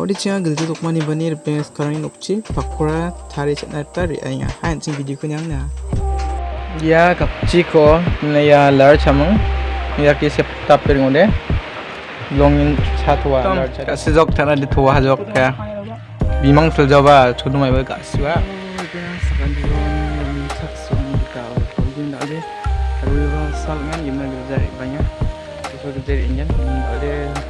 Tawdi cia gilja dokmani bani ripeng sekarang ini nukci pakora tari chat nata ri ayah hain sing video kunyang na Ya kapci ko na ya lar chamang ya ki sep tapir ngode longin chatwa lar chat tuwa hajok ka bimang sul jaba chudu mai ba salman banyak gilja injan ada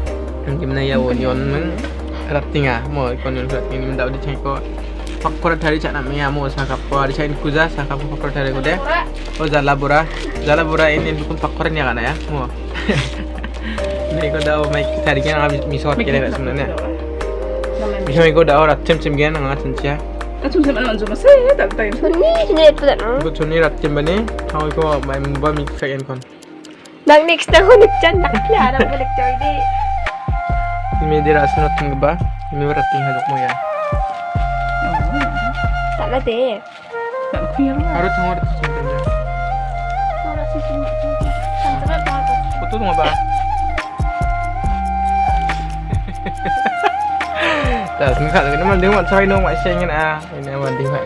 gimana ya wonion men rating ah mo konon rating men daud cek ko pakkora dari cha na meya saka ko ari kuza saka ko dari kuda oh jala bura jala bura ini bukan pakkora ni ya mau ini ko dau mai thari kan habis misor kele ka sebenarnya bisa ko dau orang cem cem gen ngat cen Atsusan anon zuma tak tak. Sunni sunni tu bani. Kau ko mai mumba mix kan. Nang next tahun ni jangan balik jadi dira sunot ng ba rating hadok mo ya Tak deh. harus ngor cem cem Orang sisi ni. Santai banget. Betul nggak pak? Dah, sengkak tapi nama dia mak cari dong mak share ngin ah. Ini nama dia mak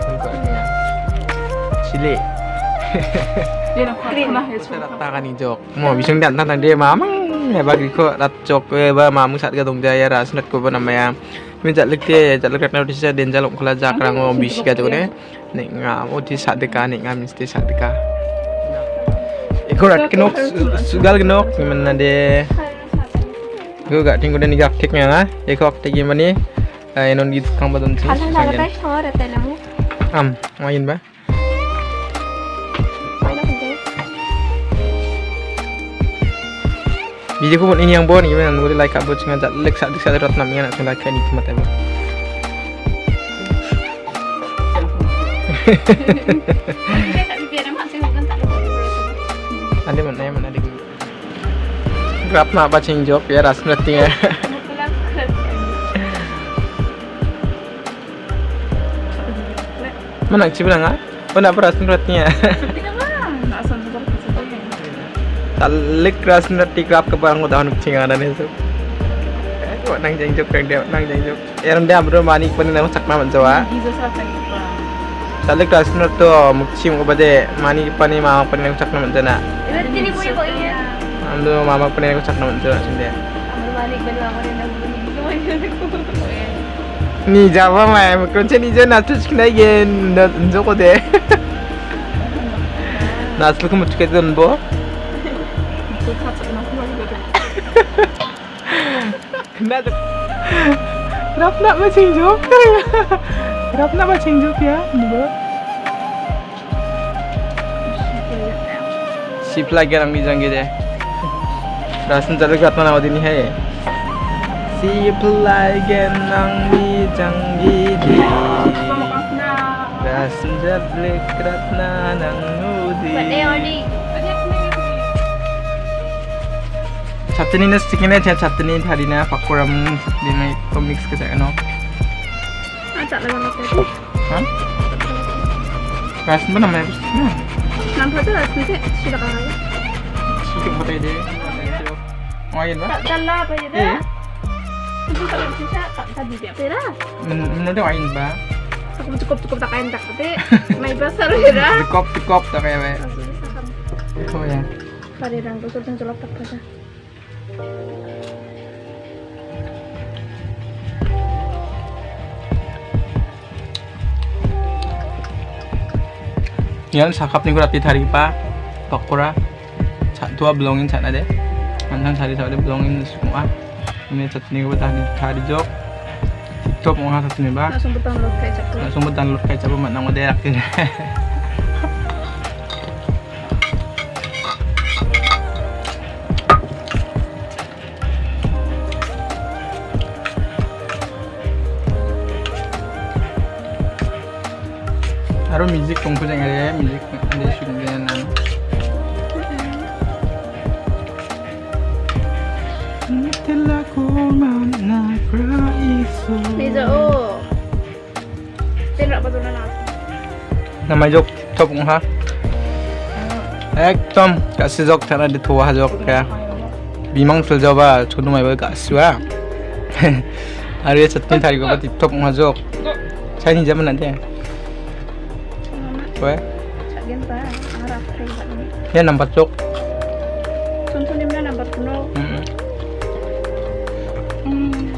ni. Kita ni jok. Mau mamang. Ya bagi ko rat jok eh ba mamu sat ka dong jaya ras net ko ba nama ya. Min jat lek dia jat lek na disa den jalok kala jak rang ngom bis ka jok ne. Nek ngam o di sat deka nek ngam mesti sat deka. Iko rat kenok sugal kenok mana de gue gak tinggal dan gak tik nya ya kok tik gimana eh non gitu kang badon sih Alah nak kata sama rata lamu. am main ba video pun ini yang bon gimana? Gue like abot sing ngajak like sak sak rot namanya nak like ini cuma tembak ada mana ya mana ada grab nak baca job ya ras nanti ya mana sih bilang ah? Oh nak beras nantinya talik ras nanti grab ke barang udah nuk cinga dan itu Kok nang jeng jok dia nang jeng jok ya dia bro mani pun nang sak nama jawa talik ras nanti mukci mau bade. Mani pani mama pun nang sak nama jana Berarti ni boleh kau ingat. Ando mama pun nang sak nama jana sini Amal balik belah mana nak bunyi. ni jawa mah kunci ni jana tuh kena yen Dit gaat ze nog nooit meer doen. Met Rap nak macam jok. Rap nak macam jok ya. Dua. Sip lagi orang bijang gitu ya. Rasan jalur kat mana waktu ini ya. Sip lagi orang bijang gitu. Rasan jalur kat mana nang nudi. Pada orang chutney na sticky na cha chutney thari na pakoram chutney na ko mix ke sa ano Ajak lah nak tadi. ha ras ba na na de ngayon ba Tak. Itu kalau bisa tak tadi dia. Aku cukup cukup tak kain tak tapi. Mai besar je dah. tikop tikop ta kaya ba ko ya Pada rang tu sudah jelek tak pada. Yan sakap ni ko rati thari pa pakora cha tua belongin sana de mantan sari sari belongin semua. Ini chutney ko thari thari jok. Top mo ha sa sini ba Langsung butang lo kecap langsung betan lu kayak coba nang moderak ini Aro music kung punya ada music ada syutingnya nan. Telah ku mana iso. Bây giờ ô. Tên gọi bao giờ nó nào? Nama jok top ha. একদম গাছি জক থানা দি থোৱা জক কা বিমাং ফিল যাবা চুনু মাইবা গাছিৱা আৰু এই চাটনি থাকিব বা টিপটপ মহা জক চাই নিজে মানে we. Sagenta, harap rin ba ni? Yan ang na. Mm. Mm.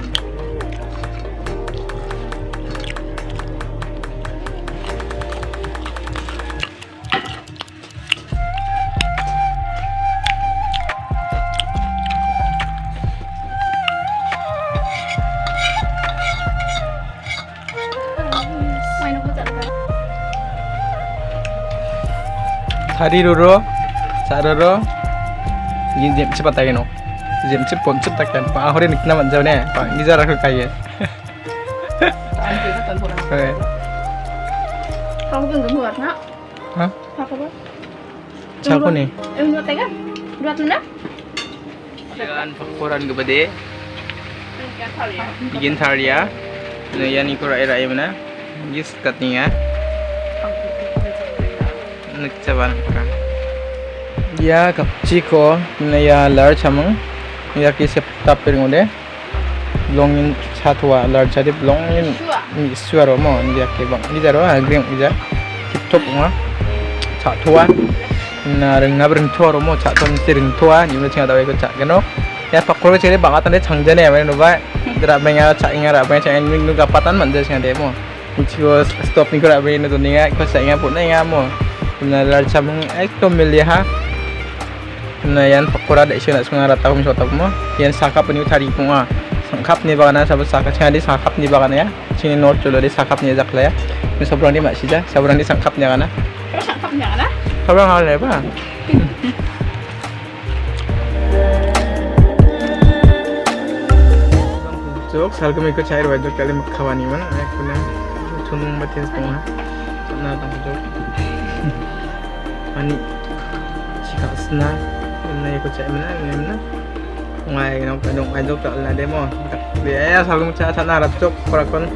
hari roro saroro yin jam cepat tak keno jem cep cepat tak kan pak ahori nikna manja ne eh. pak ngiza rakhu kaya. Oke kamu kan gemuk nak. Hah? Apa siapa nih eh, em dua tega dua tunda. Jangan pakuran gede bikin thalia Nah, ya ini kurang era ya mana? Gis katnya nagcaban ka ya kapchi ko na ya lar chamang ya ki sep tapir ngode. Longin chatwa lar chadi longin ni suaro mo ya ke bang. Ni jaro agreng ija tip top nga chatwa na reng na breng tuaro mo chaton tiring tua ni mo chinga dawe ko chat gano ya pakro chere bangatan de changjane ya no ba. Dra benga cha inga ra benga cha ning nu gapatan man de singa de mo. Ichigo stop ni ko ra benga to ninga ko sa inga put na inga mo na lar chamang ekdom milih ha na yan pakura de sina sunga rata kum sota mo yan sakap ni utari ko nga sangkap ni bagana sab sakap singa di sakap ni bagana ya. Sini nor chulo di sakap ni jakla ya. Ni sobrang di masija sobrang di sangkap ni kana Terus sangkapnya kan? ah? sobrang hal ba Jok, sal kami ikut cair wajok kali makawani mana, aku na tunung mati setengah, sana tang jok. Ani, jika sena, na ikut cair mana, ini mana, ngai nong kadong wajok tak lah demo, dia ya sal kami cair sana rap jok, korakon,